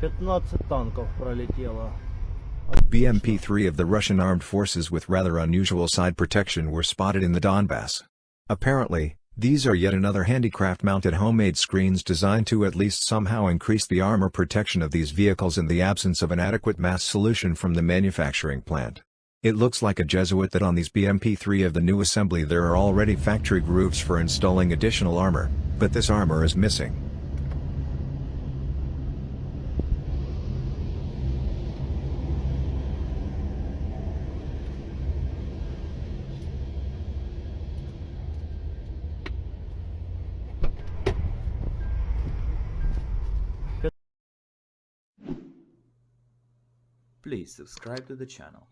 15 танков пролетело. BMP-3 of the Russian armed forces with rather unusual side protection were spotted in the Donbass. Apparently, these are yet another handicraft-mounted homemade screens designed to at least somehow increase the armor protection of these vehicles in the absence of an adequate mass solution from the manufacturing plant. It looks like a Jesuit that on these BMP-3 of the new assembly there are already factory grooves for installing additional armor, but this armor is missing. Please subscribe to the channel.